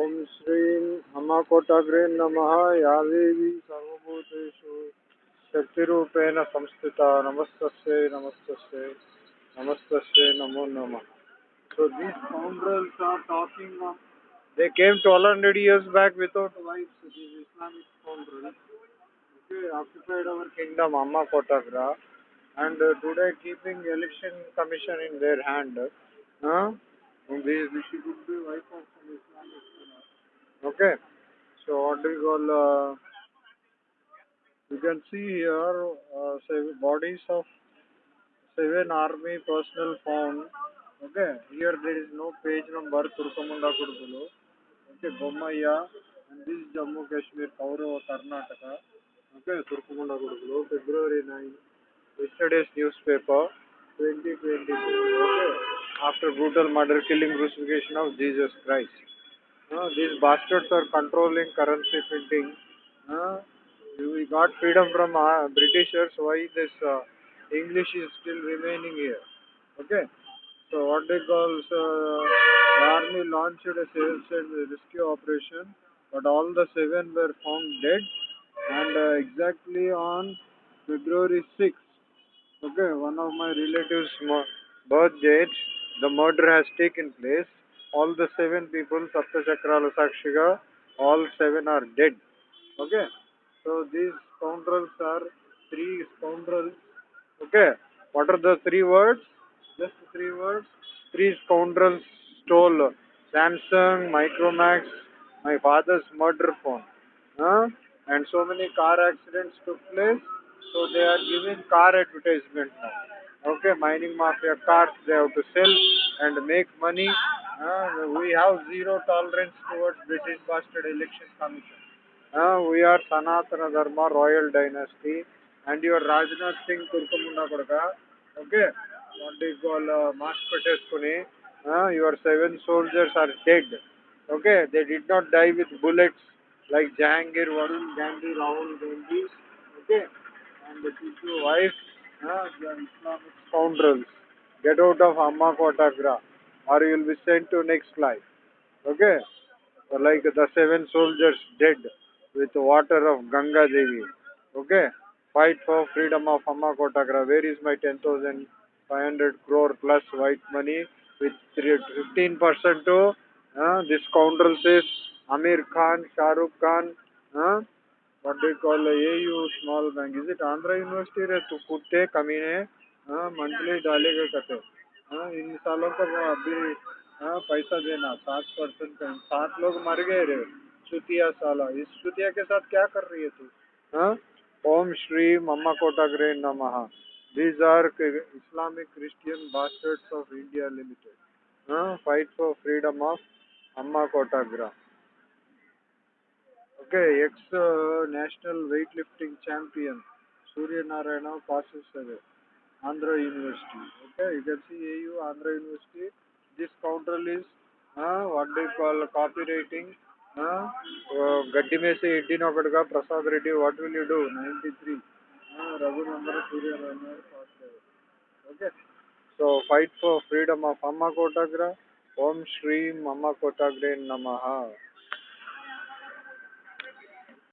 ॐ श्रीं हमाकोटग्रे नमः या देवी सर्वभूतेषु शक्तिरूपेण संस्थिता नमस्तस्यै नमस्तस्यै नमस्तस्यै नमो नमः So these scoundrels are talking of they came 1200 years back without wives, these Islamic scoundrels. They occupied our kingdom, Amma Kotagra, and uh, today keeping election commission in their hand. Huh? This, this she could wife of some Islamic. Okay. So what do you call? Uh, you can see here uh, bodies of seven army personnel found. Okay. Here there is no page number. Turkamunda Kudulu. Okay. Bommaya. And this is Jammu Kashmir, Kaurava, Karnataka. Okay. Turkamunda Kudulu. February 9. Yesterday's newspaper. 2022. Okay. After brutal murder, killing, crucifixion of Jesus Christ. Uh, these bastards are controlling currency printing. Uh, we got freedom from uh, Britishers. Why this uh, English is still remaining here? Okay. So what they call uh, the army launched a search and rescue operation, but all the seven were found dead. And exactly on February 6th, okay, one of my relatives' birth date, the murder has taken place. All the seven people, Sapta Chakrala Sakshiga, all seven are dead. Okay. So these scoundrels are three scoundrels. Okay. What are the three words? Just three words. Three scoundrels stole Samsung, Micromax, my father's murder phone. Huh? And so many car accidents took place. So they are giving car advertisement now. Okay, mining mafia cars they have to sell and make money. Uh, we have zero tolerance towards British bastard election commission. Uh, we are Sanatana Dharma royal dynasty and your Rajnath Singh Turkamunda Kodaka. Okay, what do you call uh, mask peteskuni. Uh, your seven soldiers are dead. Okay, they did not die with bullets like Jahangir, Varun Gandhi, Rahul Gandhi. Okay, and the Tipu the Islamic scoundrels. Get out of Amma Kotagra or you will be sent to next life. Okay, so like the seven soldiers dead with water of Ganga Devi. Okay, fight for freedom of Amma Kotagra. Where is my 10,500 crore plus white money with 15% to uh, this scoundrel says Amir Khan, Shah Rukh Khan, uh, what they call AU small bank. Is it Andhra University रे तू कुत्ते कमीने हाँ monthly डालेगा कते हाँ इन सालों का अभी हाँ पैसा देना सात परसेंट का सात लोग मर गए रे चुतिया साला इस चुतिया के साथ क्या कर रही है तू हाँ ओम श्री मम्मा कोटाग्रे नमः these are Islamic Christian bastards of India Limited हाँ fight for freedom of Amma Kotagra okay ex national weightlifting champion Suryanarayana passes away. Andhra University. Okay, you can see AU Andhra University. This counter is uh, what they call copywriting. గడ్డి మేసి ఎడ్డిన ఒకటిగా Prasad Reddy what will you do ninety three Raghunandana Suryanarayana okay so fight for freedom of Amma Kotagra ఓం శ్రీం అమ్మ కోటాగ్రే నమ